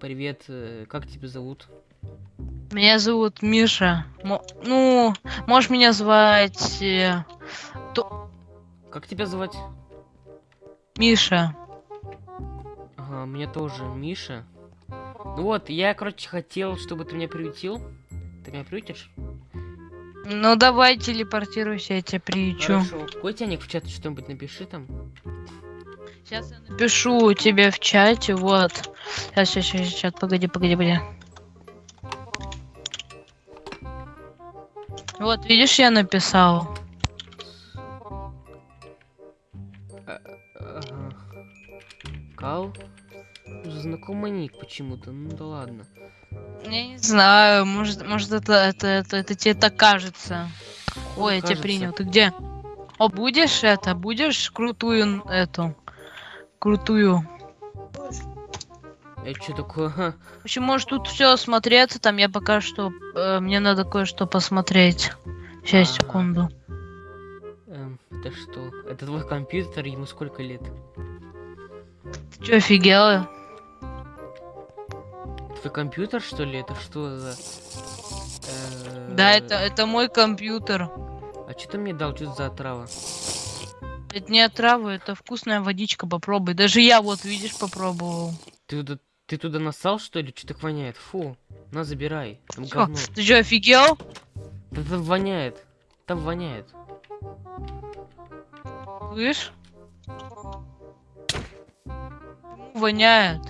Привет, э, как тебя зовут? Меня зовут Миша. Мо- ну, можешь меня звать э, Как тебя звать? Миша. Ага, меня тоже Миша. Ну вот, я, короче, хотел, чтобы ты меня приютил. Ты меня приютишь? Ну давай телепортируйся, я тебя приючу. Хорошо. Какой тяник в чат что-нибудь напиши там. Сейчас я напишу тебе в чате, вот. Сейчас, сейчас, сейчас, сейчас, погоди, погоди, погоди. Вот, видишь, я написал. Кал? Знакомый ник почему-то, ну да ладно. Я не знаю, может, может это, это, это, это тебе так кажется. Ой, я тебя кажется. принял. Ты где? О, будешь это? Будешь крутую эту? Крутую. Это что такое? В общем, может тут все смотреться, там я пока что... э, мне надо кое-что посмотреть. Сейчас, Ага. секунду. Эм, это что? Это твой компьютер, ему сколько лет? Ты что, офигела? Твой компьютер, что ли? Это что за... Э, Да, это, это мой компьютер. А что ты мне дал? Что за отрава? Это не отрава, это вкусная водичка, попробуй. Даже я вот, видишь, попробовал. Ты туда, ты туда насал, что ли? Что так воняет? Фу, на, забирай. Там Чё, говно. ты что, офигел? Да там воняет. Там воняет. Слышь? Воняет.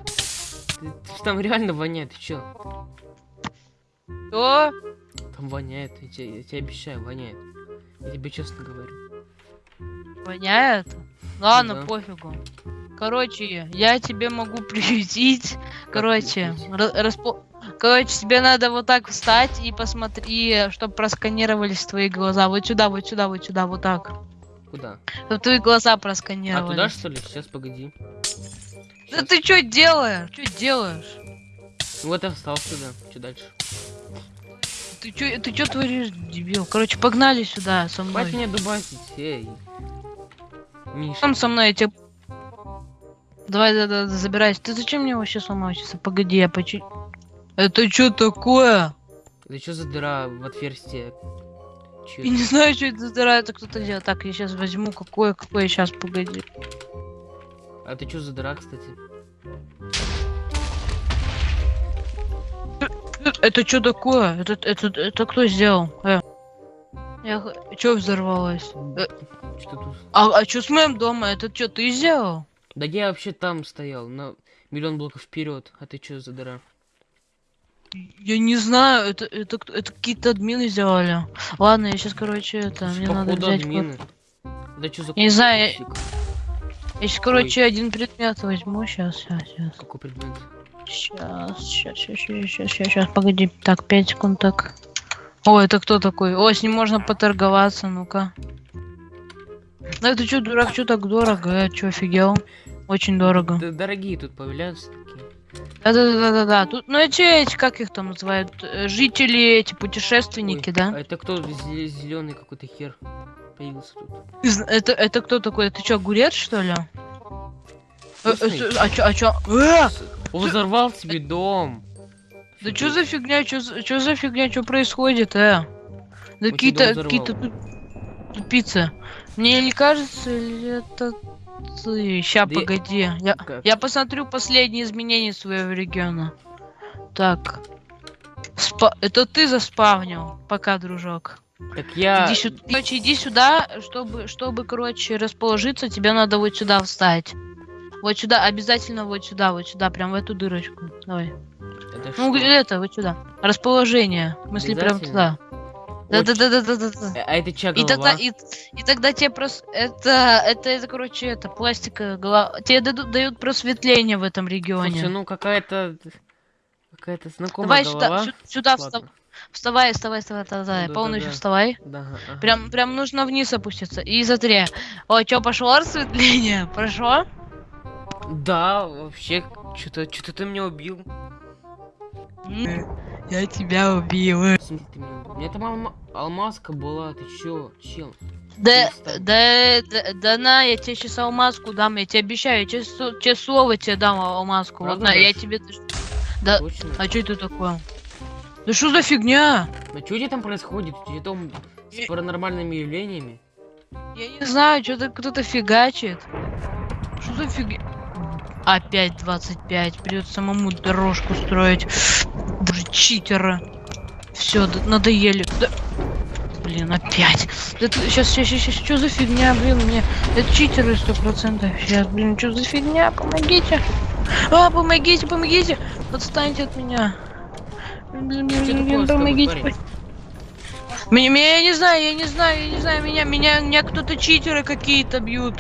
Ты- ты там реально воняет, ты чё? Что? Там воняет, я тебе, я тебе обещаю, воняет. Я тебе честно говорю. Воняет? Ладно, Да. пофигу. Короче, я тебе могу приютить. Короче, распо- Короче, тебе надо вот так встать и посмотри, чтобы просканировались твои глаза. Вот сюда, вот сюда, вот сюда, вот так. Куда? Чтобы твои глаза А просканировались. туда что ли? Сейчас погоди. Да Щас. ты что делаешь? Что делаешь? Вот я встал сюда. Что дальше? Ты что ты чё творишь, дебил? Короче, погнали сюда со мной. Хватит меня дубасить, эй. Миша. Там со мной, тебе... Давай, да, да, забирайся. Ты зачем мне вообще сломаешься? Погоди, я почти... Это что такое? Это что за дыра в отверстие? Чё Я не знаю, что это за дыра, это кто-то делает. Так, я сейчас возьму какое, какое, сейчас, погоди. А ты что за дыра, кстати? Это что такое? Это, это, это кто сделал? Э. Я... Что взорвалось? Э, Что тут? а, а что с моим домом? Это что, ты сделал? Да я вообще там стоял, на миллион блоков вперед. А ты что за дыра? Я не знаю, это, это, кто- это какие-то админы сделали. Ладно, я сейчас, короче, это, мне надо взять... админы. Да что за Я не знаю, я-? Я сейчас, короче, один предмет возьму. Сейчас, сейчас, сейчас. Какой предмет? Сейчас, сейчас, сейчас, сейчас, сейчас, сейчас, погоди. Так, 5 секунд, так. О, это кто такой? О, с ним можно поторговаться, ну-ка. Да ты чё, дурак, чё так дорого? Я чё, офигел? Очень дорого. Да, дорогие тут появляются такие. Да-да-да-да-да. Тут, ну эти, эти, как их там называют? Э, Жители, эти путешественники, Ой, да? А это кто зеленый какой-то хер появился тут? Это, это кто такой? Это чё, огурец, что ли? Э, э, А чё, а чё? Э! Он взорвал себе дом. Да чё за фигня, чё, чё за фигня, чё происходит, э? Да тебе какие-то, какие-то взорвал. Туп- тупицы. Мне не кажется, или это ты? Ща, я- погоди. Я, Как? я посмотрю последние изменения своего региона. Так. Спа- Это ты заспавнил. Пока, дружок. Так я... Иди сюда. Короче, иди сюда, чтобы, чтобы, короче, расположиться, тебе надо вот сюда встать. Вот сюда, обязательно вот сюда, вот сюда, прям в эту дырочку. Давай. Это Ну, что? это, вот сюда. Расположение. В смысле, прям туда. Да-да-да-да-да-да. Э, А это чья И голова? тогда, и, и тогда тебе просто... Это, это, это, короче, это, пластика, голова... Тебе дадут, дают просветление в этом регионе. Слушай, ну какая-то... Какая-то знакомая Давай голова. сюда, сю- сюда встав- вставай, вставай, вставай, вставай, Ну, полностью да-да-да. вставай. Да, ага. Прям, прям нужно вниз опуститься. И смотри. О, чё, пошло рассветление? Прошло? Да, вообще, что-то что ты меня убил. М, Я тебя убил. В смысле ты меня убил? У меня там алма- алмазка была, ты чё, чел? Да, да, да, да на, я тебе сейчас алмазку дам, я тебе обещаю, я тебе, тебе слово тебе дам алмазку. Вот Правда на, я тебе... Да, Точно? а что это такое? Да что за фигня? А что у тебя там происходит? У тебя там с паранормальными явлениями? Я не знаю, что-то кто-то фигачит. Что за фигня? Опять 25. Придется самому дорожку строить. Боже, читера. Все, надоели. Да- Блин, опять. сейчас, сейчас, сейчас, что за фигня, блин, мне. Это читеры сто процентов. Сейчас, блин, что за фигня? Помогите. А, помогите, помогите. Отстаньте от меня. Блин, блин, блин, тобой, помогите. Меня, меня, я не знаю, я не знаю, я не знаю, меня, меня, меня кто-то читеры какие-то бьют.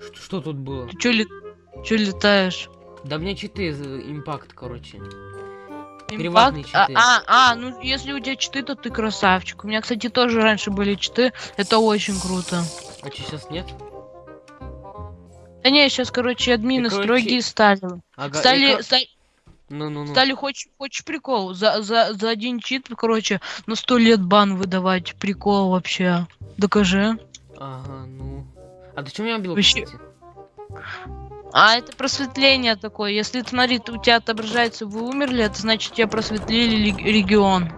Что, что тут было? Ты чё, ли... чё летаешь? Да мне читы, импакт, короче. Приватные А, читы. а, а, ну если у тебя читы, то ты красавчик. У меня, кстати, тоже раньше были читы. Это очень круто. А что сейчас нет? Да не, сейчас, короче, админы короче, строгие стали. Ага, Стали, эко- ста- Ну-ну-ну. стали хочешь, хочешь прикол? За, за, за один чит, короче, на сто лет бан выдавать. Прикол вообще. Докажи. Ага, ну. А ты что меня убил, Вообще- кстати? А это просветление такое. Если, смотри, у тебя отображается, вы умерли, это значит, тебя просветлили регион.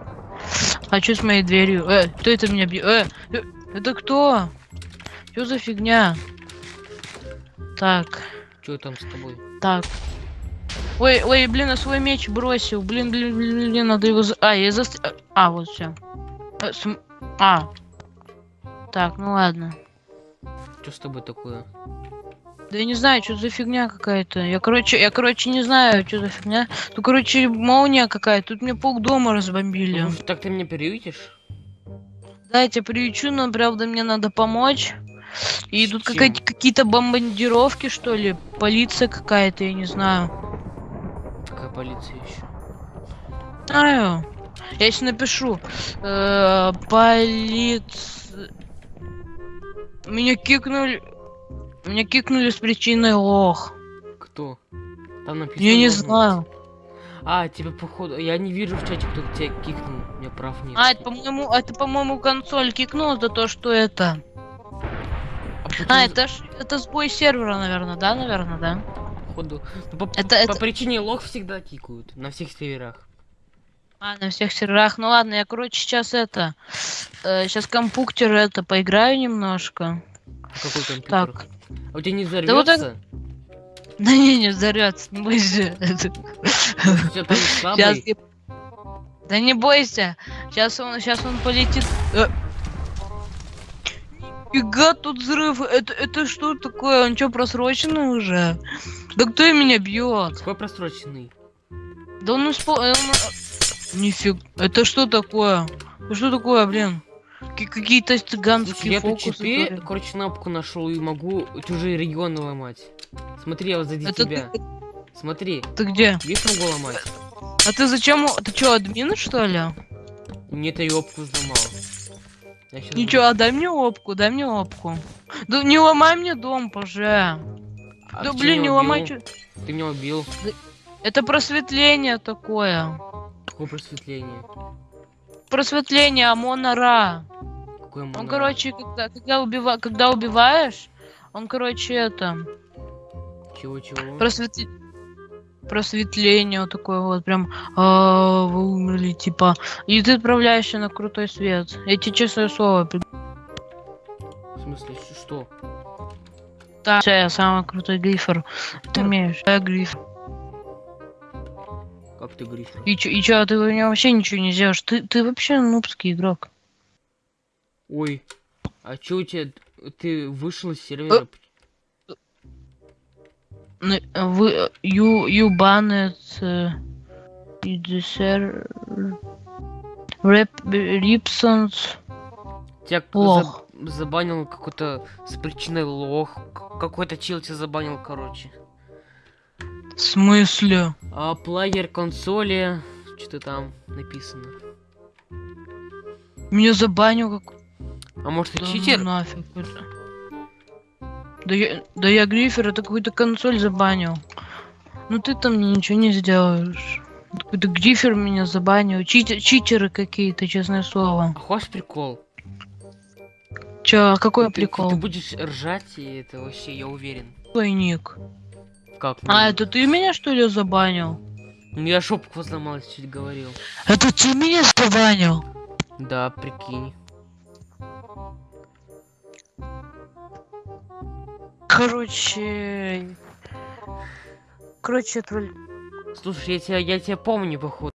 А что с моей дверью? Э, кто это меня бьет? Э, э, это кто? Что за фигня? Так, Что там с тобой? так. Ой, ой, блин, я свой меч бросил. Блин, блин, блин, блин, надо его... за- А, я за... А, вот все. А. Так, ну ладно. Что с тобой такое? Да я не знаю, что за фигня какая-то. Я, короче, я, короче, не знаю, что за фигня. Ну, короче, молния какая-то. Тут мне пол дома разбомбили. Ну, так ты меня приютишь? Да, я тебя приючу, но, правда, мне надо помочь. И тут какие-то бомбардировки, что ли. Полиция какая-то, я не знаю. Какая полиция еще? Знаю. Я сейчас напишу. Э, полиц... Меня кикнули... Меня кикнули с причиной лох. Кто? Там написано. Я не знаю. А, тебе походу. Я не вижу в чате, кто тебя кикнул. У меня прав нет. А, это, по-моему, это, по-моему, консоль кикнула за то, что это. А почему А, это ж это сбой сервера, наверное, да, наверное, да. походу. Ну, по, Это- по это- причине лох всегда кикают. На всех серверах. А, на всех серверах. Ну ладно, я, короче, сейчас это. сейчас компьютер это поиграю немножко. Какой компьютер? Так. А у тебя не вот взорвется? Да не, не взорвется, не бойся. Сейчас? Да не бойся. Сейчас он, сейчас он полетит. Э. Фига тут взрыв. Это, это что такое? Он что, просроченный уже? Да кто меня бьет? Какой просроченный? Да он испол... э, он- Нифиг. Это что такое? Что такое, блин? Ки- Какие-то Слушай, цыганские я тут фокусы. читы, творят. короче, кнопку нашел и могу чужие регионы ломать. Смотри, я вот сзади Это тебя. ты, Смотри, ты где? видишь, могу ломать? А ты зачем? Ты что, админ, что ли? Нет, я опку взломал. Я Ничего, а дай мне опку, дай мне опку. Да не ломай мне дом, поже. А да чё блин, не меня ломай. убил? чё- Ты меня убил. Это просветление такое. Какое просветление? Просветление Амона Ра. Какое Он, моно- короче, когда, когда, убива... когда убиваешь, он, короче, это... Чего-чего? Просветли... Просветление вот такое вот, прям а, вы умерли, типа. И ты отправляешься на крутой свет. Я тебе честное слово. В смысле, что? Да, я самый крутой грифер. Ты умеешь? Я гриф. Как ты говоришь? И чё, и чё, ты у меня вообще ничего не сделаешь? Ты, ты вообще нубский игрок. Ой, а чё у тебя... Ты вышел из сервера? Ну, Вы, you, you banned uh, rep, Ripsons. Тебя Лох. за- забанил какой-то с причиной лох. Какой-то чел тебя забанил, короче. В смысле? А плеер консоли... Что-то там написано. Меня забанил как... А может, Да ну читер? нафиг. это. Да я, да я грифер, это какую-то консоль забанил. Ну ты там ничего не сделаешь. Какой-то грифер меня забанил. Читер, читеры какие-то, честное слово. А хочешь прикол? Чё, а какой Ты- прикол? Ты, будешь ржать, и это вообще, я уверен. Твой ник. Как? А, это ты меня что ли забанил? Ну я шопку сломалась, чуть говорил. Это ты меня забанил? Да, прикинь. Короче... Короче, тролль... Слушай, я тебя, я тебя помню, походу.